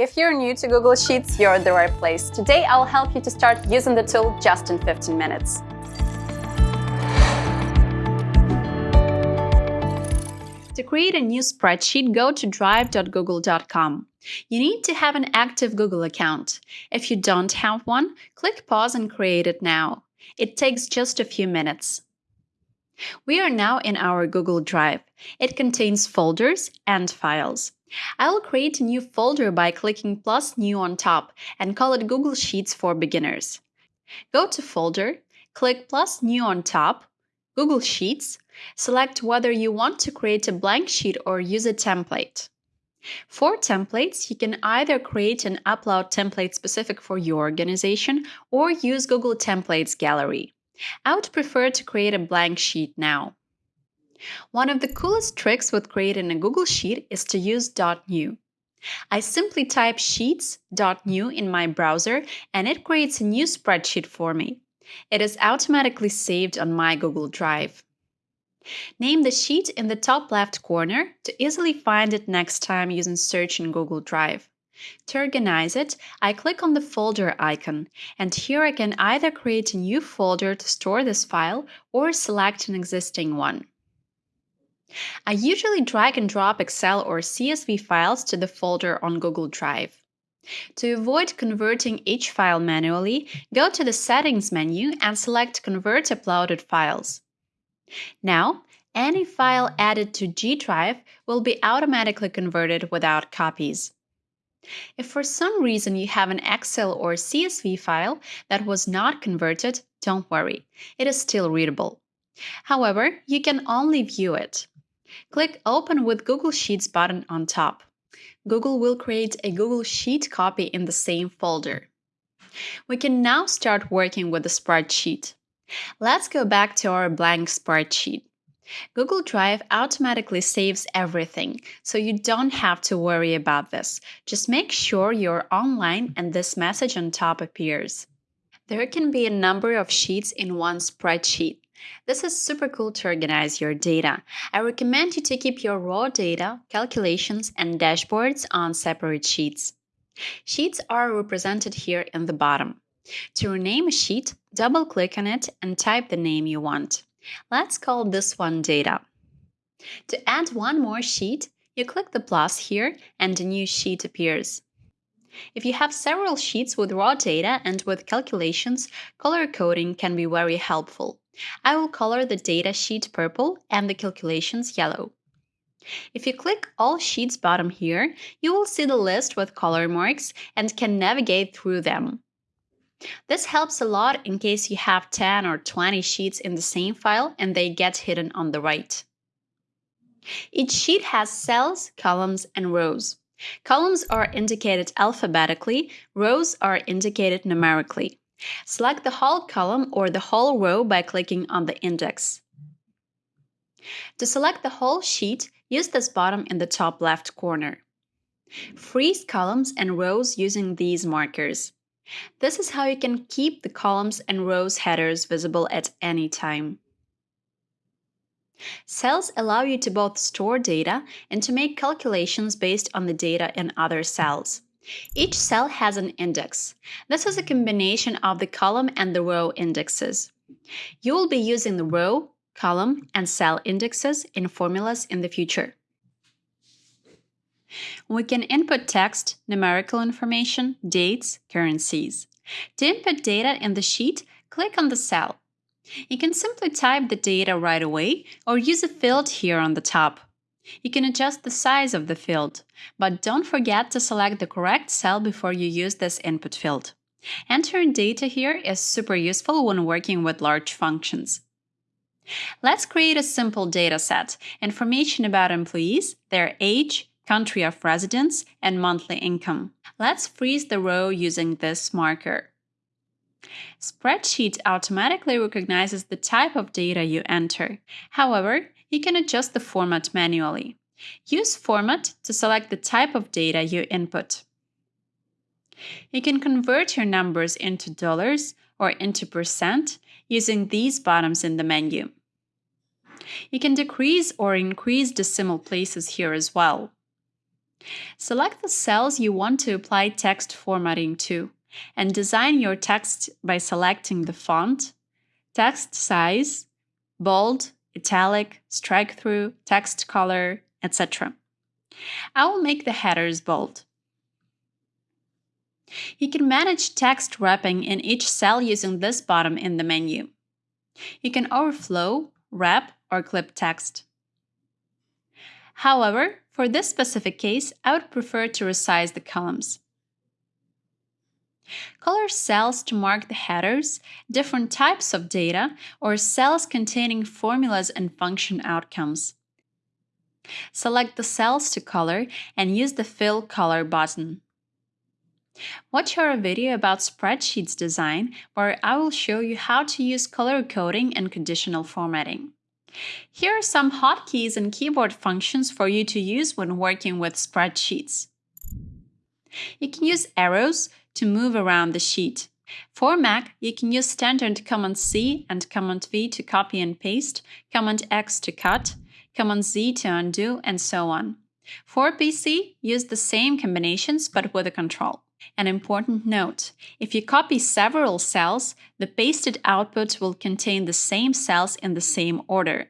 If you're new to Google Sheets, you're at the right place. Today, I'll help you to start using the tool just in 15 minutes. To create a new spreadsheet, go to drive.google.com. You need to have an active Google account. If you don't have one, click pause and create it now. It takes just a few minutes. We are now in our Google Drive. It contains folders and files. I will create a new folder by clicking plus new on top and call it Google Sheets for Beginners. Go to Folder, click plus new on top, Google Sheets, select whether you want to create a blank sheet or use a template. For templates, you can either create and upload templates specific for your organization or use Google Templates Gallery. I would prefer to create a blank sheet now. One of the coolest tricks with creating a Google Sheet is to use .new. I simply type sheets.new in my browser and it creates a new spreadsheet for me. It is automatically saved on my Google Drive. Name the sheet in the top left corner to easily find it next time using search in Google Drive. To organize it, I click on the folder icon, and here I can either create a new folder to store this file or select an existing one. I usually drag and drop Excel or CSV files to the folder on Google Drive. To avoid converting each file manually, go to the Settings menu and select Convert Uploaded Files. Now, any file added to G Drive will be automatically converted without copies. If for some reason you have an Excel or CSV file that was not converted, don't worry, it is still readable. However, you can only view it. Click Open with Google Sheets button on top. Google will create a Google Sheet copy in the same folder. We can now start working with the spreadsheet. Let's go back to our blank spreadsheet. Google Drive automatically saves everything, so you don't have to worry about this. Just make sure you're online and this message on top appears. There can be a number of sheets in one spreadsheet. This is super cool to organize your data. I recommend you to keep your raw data, calculations, and dashboards on separate sheets. Sheets are represented here in the bottom. To rename a sheet, double-click on it and type the name you want. Let's call this one Data. To add one more sheet, you click the plus here and a new sheet appears. If you have several sheets with raw data and with calculations, color coding can be very helpful. I will color the data sheet purple and the calculations yellow. If you click All Sheets bottom here, you will see the list with color marks and can navigate through them. This helps a lot in case you have 10 or 20 sheets in the same file and they get hidden on the right. Each sheet has cells, columns, and rows. Columns are indicated alphabetically, rows are indicated numerically. Select the whole column or the whole row by clicking on the index. To select the whole sheet, use this button in the top left corner. Freeze columns and rows using these markers. This is how you can keep the columns and rows headers visible at any time. Cells allow you to both store data and to make calculations based on the data in other cells. Each cell has an index. This is a combination of the column and the row indexes. You will be using the row, column, and cell indexes in formulas in the future. We can input text, numerical information, dates, currencies. To input data in the sheet, click on the cell. You can simply type the data right away or use a field here on the top. You can adjust the size of the field, but don't forget to select the correct cell before you use this input field. Entering data here is super useful when working with large functions. Let's create a simple data set, information about employees, their age, country of residence, and monthly income. Let's freeze the row using this marker. Spreadsheet automatically recognizes the type of data you enter. However, you can adjust the format manually. Use Format to select the type of data you input. You can convert your numbers into dollars or into percent using these buttons in the menu. You can decrease or increase decimal places here as well. Select the cells you want to apply text formatting to and design your text by selecting the font, text size, bold, italic, strike through, text color, etc. I will make the headers bold. You can manage text wrapping in each cell using this button in the menu. You can overflow, wrap, or clip text. However, for this specific case, I would prefer to resize the columns. Color cells to mark the headers, different types of data, or cells containing formulas and function outcomes. Select the cells to color and use the Fill Color button. Watch our video about spreadsheets design where I will show you how to use color coding and conditional formatting. Here are some hotkeys and keyboard functions for you to use when working with spreadsheets. You can use arrows to move around the sheet. For Mac, you can use standard Command C and Command V to copy and paste, Command X to cut, Command Z to undo, and so on. For PC, use the same combinations but with a control. An important note, if you copy several cells, the pasted output will contain the same cells in the same order.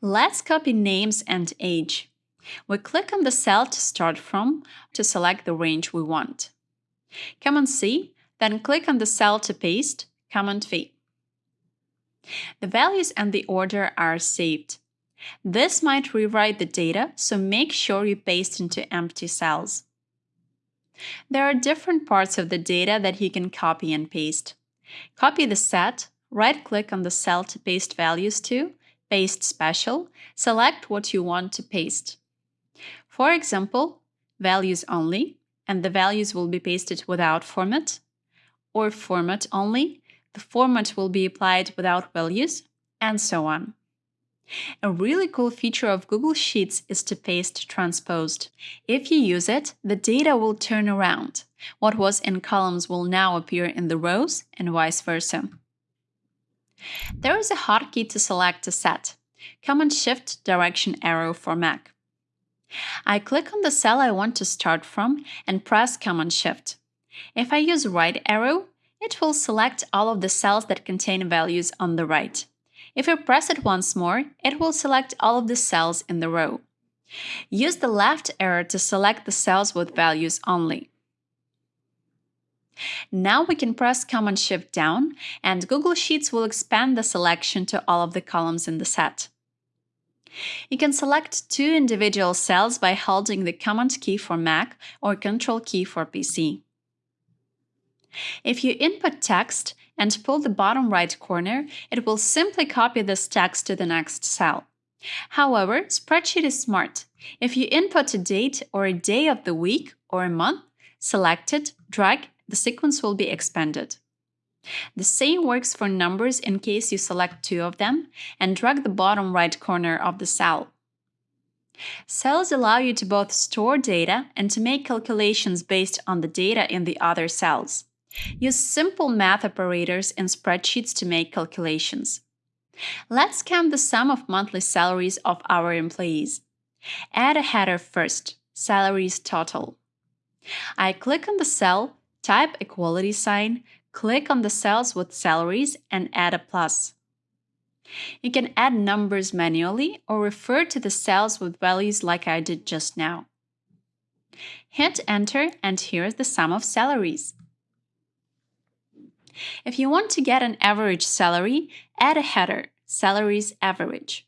Let's copy names and age. We click on the cell to start from to select the range we want. Command C, then click on the cell to paste, Command V. The values and the order are saved. This might rewrite the data, so make sure you paste into empty cells. There are different parts of the data that you can copy and paste. Copy the set, right-click on the cell to paste values to, Paste Special, select what you want to paste. For example, values only, and the values will be pasted without format, or format only, the format will be applied without values, and so on. A really cool feature of Google Sheets is to paste transposed. If you use it, the data will turn around. What was in columns will now appear in the rows and vice versa. There is a hotkey to select a set. Command Shift direction arrow for Mac. I click on the cell I want to start from and press Command Shift. If I use right arrow, it will select all of the cells that contain values on the right. If I press it once more, it will select all of the cells in the row. Use the left arrow to select the cells with values only. Now we can press Command Shift down and Google Sheets will expand the selection to all of the columns in the set. You can select two individual cells by holding the Command key for Mac or Control key for PC. If you input text and pull the bottom right corner, it will simply copy this text to the next cell. However, Spreadsheet is smart. If you input a date or a day of the week or a month, select it, drag, the sequence will be expanded. The same works for numbers in case you select two of them and drag the bottom right corner of the cell. Cells allow you to both store data and to make calculations based on the data in the other cells. Use simple math operators in spreadsheets to make calculations. Let's count the sum of monthly salaries of our employees. Add a header first, salaries total. I click on the cell, type equality sign, click on the cells with salaries and add a plus. You can add numbers manually or refer to the cells with values like I did just now. Hit enter and here's the sum of salaries. If you want to get an average salary, add a header, salaries average.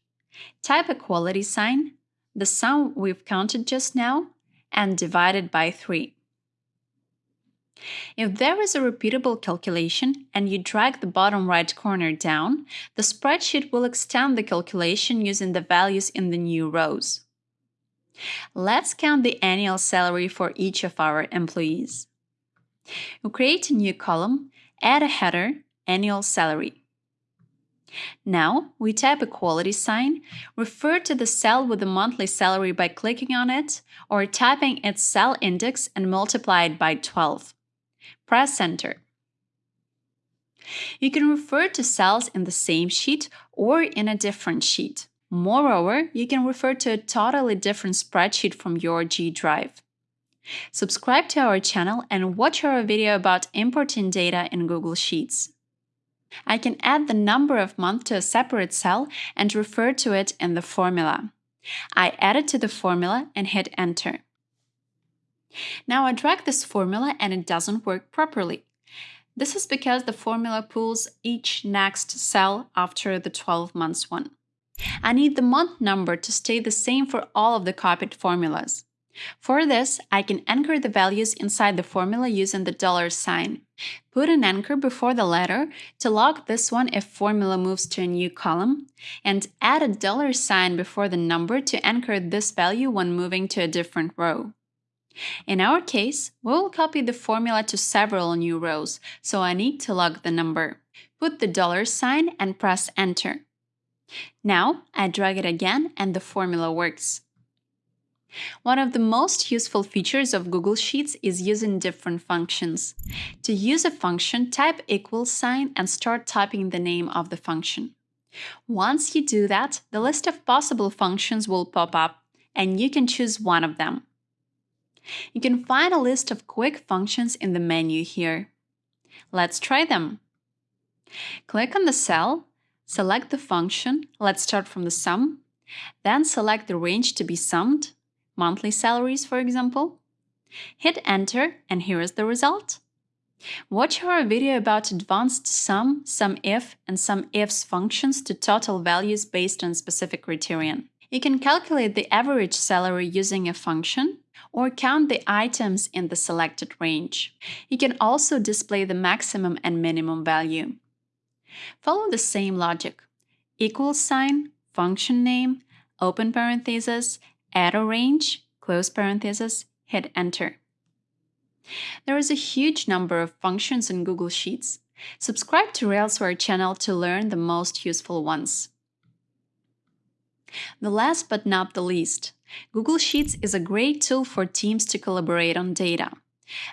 Type a equality sign, the sum we've counted just now, and divide it by 3. If there is a repeatable calculation and you drag the bottom right corner down, the spreadsheet will extend the calculation using the values in the new rows. Let's count the annual salary for each of our employees. We create a new column add a header, annual salary. Now, we type equality sign, refer to the cell with the monthly salary by clicking on it, or typing its cell index and multiply it by 12. Press Enter. You can refer to cells in the same sheet or in a different sheet. Moreover, you can refer to a totally different spreadsheet from your G Drive. Subscribe to our channel and watch our video about importing data in Google Sheets. I can add the number of month to a separate cell and refer to it in the formula. I add it to the formula and hit enter. Now I drag this formula and it doesn't work properly. This is because the formula pulls each next cell after the 12 months one. I need the month number to stay the same for all of the copied formulas. For this, I can anchor the values inside the formula using the dollar sign. Put an anchor before the letter to lock this one if formula moves to a new column, and add a dollar sign before the number to anchor this value when moving to a different row. In our case, we will copy the formula to several new rows, so I need to log the number. Put the dollar sign and press enter. Now I drag it again and the formula works. One of the most useful features of Google Sheets is using different functions. To use a function, type equal sign and start typing the name of the function. Once you do that, the list of possible functions will pop up, and you can choose one of them. You can find a list of quick functions in the menu here. Let's try them. Click on the cell, select the function, let's start from the sum, then select the range to be summed, monthly salaries, for example. Hit enter and here is the result. Watch our video about advanced sum, SUMIF, and SUMIFS functions to total values based on specific criterion. You can calculate the average salary using a function or count the items in the selected range. You can also display the maximum and minimum value. Follow the same logic. Equal sign, function name, open parenthesis, add a range, close parenthesis, hit enter. There is a huge number of functions in Google Sheets. Subscribe to Railsware channel to learn the most useful ones. The last but not the least, Google Sheets is a great tool for teams to collaborate on data.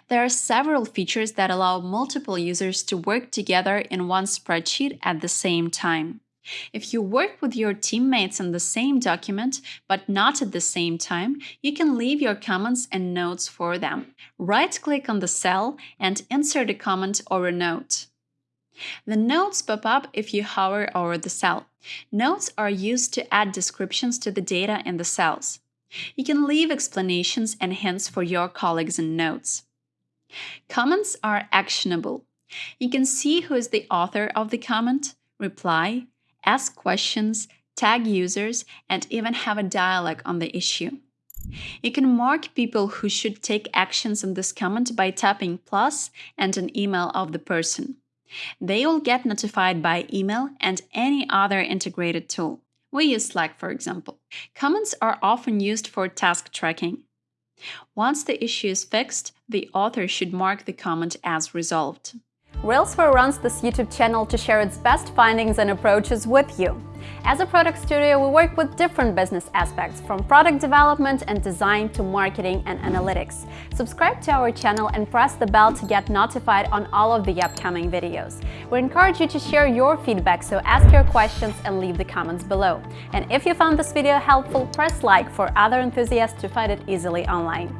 There are several features that allow multiple users to work together in one spreadsheet at the same time. If you work with your teammates in the same document, but not at the same time, you can leave your comments and notes for them. Right-click on the cell and insert a comment or a note. The notes pop up if you hover over the cell. Notes are used to add descriptions to the data in the cells. You can leave explanations and hints for your colleagues in notes. Comments are actionable. You can see who is the author of the comment, reply, ask questions, tag users, and even have a dialogue on the issue. You can mark people who should take actions on this comment by tapping plus and an email of the person. They will get notified by email and any other integrated tool. We use Slack, for example. Comments are often used for task tracking. Once the issue is fixed, the author should mark the comment as resolved. Railsware runs this YouTube channel to share its best findings and approaches with you. As a product studio, we work with different business aspects, from product development and design to marketing and analytics. Subscribe to our channel and press the bell to get notified on all of the upcoming videos. We encourage you to share your feedback, so ask your questions and leave the comments below. And if you found this video helpful, press like for other enthusiasts to find it easily online.